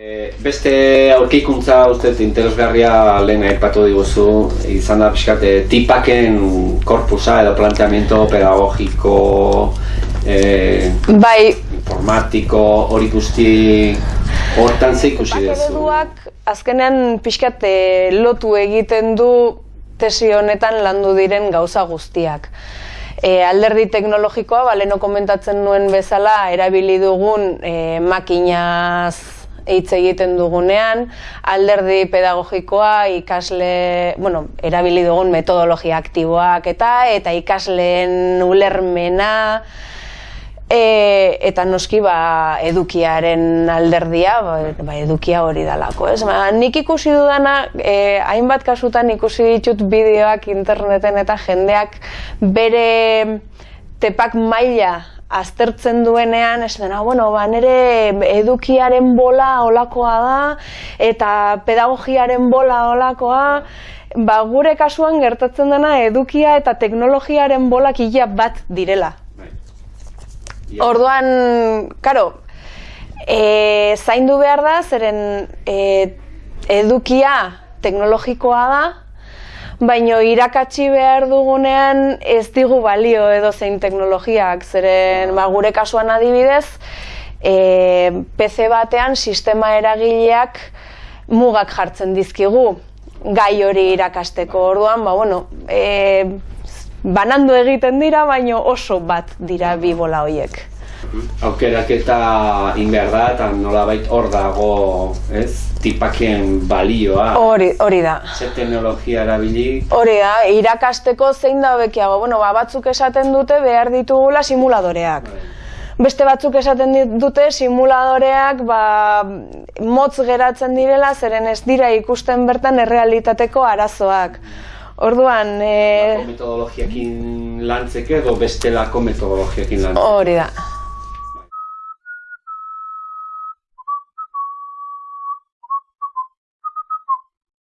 E, beste aurkikuntza uste interesgarria lehen aipatu diguzu, izan da pixkat, e, tipaken korpusa edo planteamiento pedagogiko, e, Bai, informatiko, hori guzti hortan ze ikusi duzu. azkenean pixkat eh, lotu egiten du tesi honetan landu diren gauza guztiak. E, alderdi teknologikoa, baleno komentatzen nuen bezala, erabili dugun e, makinaz hitz egiten dugunean, alderdi pedagogikoa ikasle, bueno, erabili dugun metodologia aktiboak eta eta ikasleen ulermena, E, eta noski ba, edukiaren alderdia, ba, ba, edukia hori dalako, ez? Ba, nik ikusi dudana, e, hainbat kasutan ikusi ditut bideoak interneten eta jendeak bere tepak maila aztertzen duenean, ez dena, bueno, ba, nire edukiaren bola olakoa da, eta pedagogiaren bola olakoa, ba, gure kasuan gertatzen dena edukia eta teknologiaren bolak ia bat direla. Bai. Orduan, karo, e, zaindu behar da, zeren e, edukia teknologikoa da, baino irakatsi behar dugunean ez digu balio edo zein teknologiak, zeren ba, gure kasuan adibidez, e, PC batean sistema eragileak mugak jartzen dizkigu gai hori irakasteko. Orduan, ba, bueno, e, banandu egiten dira, baino oso bat dira bi bola hoiek. Aukeraketa in behar da, eta nolabait hor dago, ez, tipaken balioa. Hori, hori da. Ze teknologia erabili, Hori da, irakasteko zein da hobekiago. Bueno, ba, batzuk esaten dute behar ditugula simuladoreak. Beste batzuk esaten dute simuladoreak ba, motz geratzen direla, zeren ez dira ikusten bertan errealitateko arazoak. Orduan, e, metodologiakin lantzeke edo bestelako metodologiakin lantzeke. hori da.